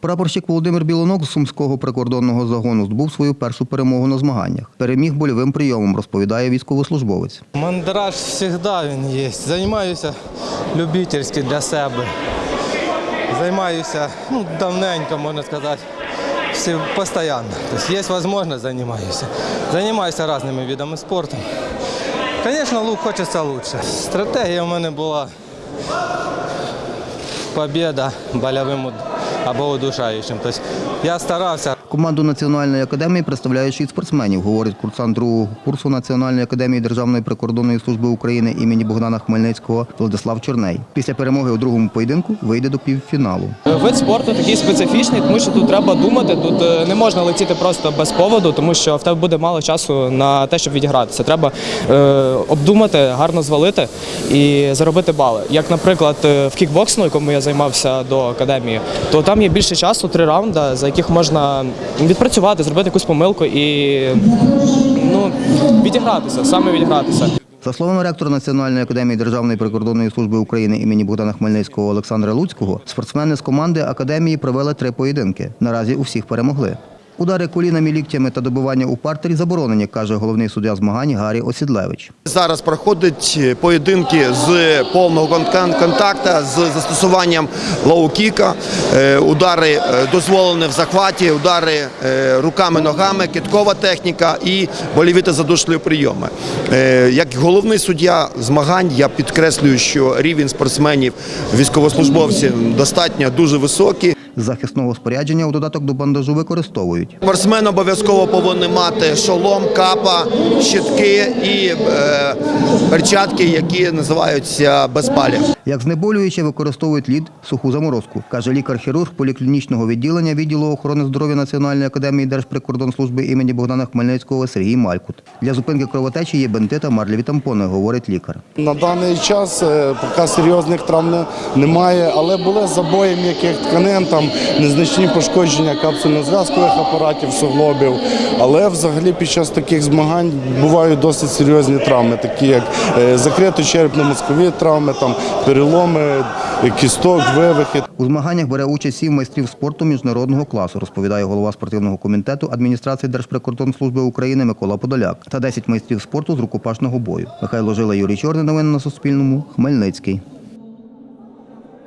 Прапорщик Володимир Білонок з Сумського прикордонного загону здобув свою першу перемогу на змаганнях. Переміг больовим прийомом, розповідає військовослужбовець. Мандраж завжди він є. Займаюся любительськи для себе. Займаюся ну, давненько, можна сказати, всі, постійно. Тобто є можливість, займаюся. Займаюся різними видами спорту. Звісно, лук хочеться краще. Стратегія в мене була побіда больовим уд- або удушаючим. Тобто я старався. Команду Національної академії представляє шість спортсменів, говорить курсант другого курсу Національної академії Державної прикордонної служби України імені Богдана Хмельницького Владислав Чорней. Після перемоги у другому поєдинку вийде до півфіналу. Вид спорту такий специфічний, тому що тут треба думати. Тут е, не можна летіти просто без поводу, тому що в тебе буде мало часу на те, щоб відігратися. Треба е, обдумати, гарно звалити і заробити бали. Як, наприклад, е, в кікбоксингу, якому я займався до академії, то там є більше часу, три раунди, за яких можна відпрацювати, зробити якусь помилку і ну, відігратися, саме відігратися. За словами ректора Національної академії Державної прикордонної служби України імені Богдана Хмельницького Олександра Луцького, спортсмени з команди академії провели три поєдинки. Наразі у всіх перемогли. Удари колінами, ліктями та добивання у партері заборонені, каже головний суддя змагань Гаррі Осідлевич. Зараз проходять поєдинки з повного кон- контакту з застосуванням лоу-кіка, Е, удари е, дозволені в захваті, удари е, руками, ногами, киткова техніка і боліві та задушливі прийоми. Як головний суддя змагань я підкреслюю, що рівень спортсменів, військовослужбовців достатньо дуже високий. Захисного спорядження у додаток до бандажу використовують Спортсмен обов'язково повинен мати шолом, капа, щитки і е, перчатки, які називаються безпалі. Як знеболююче використовують лід, суху заморозку, каже лікар-хірург поліклінічного відділення відділу охорони здоров'я Національної академії Держприкордонслужби імені Богдана Хмельницького Сергій Малькут. Для зупинки кровотечі є бинти та марлеві тампони, говорить лікар. На даний час е, поки серйозних травм немає, але були забої м'яких тканин, там незначні пошкодження капсульно-зв'язкових апаратів, суглобів. Але взагалі під час таких змагань бувають досить серйозні травми, такі як е, закрито-черепно-мозкові травми, там переломи, е, кісток, вивихи. У змаганнях бере участь сім майстрів спорту міжнародного класу, розповідає голова спортивного комітету адміністрації Держприкордонслужби України Микола Подоляк та 10 майстрів спорту з рукопашного бою. Михайло Жила, Юрій Чорний. Новини на Суспільному. Хмельницький.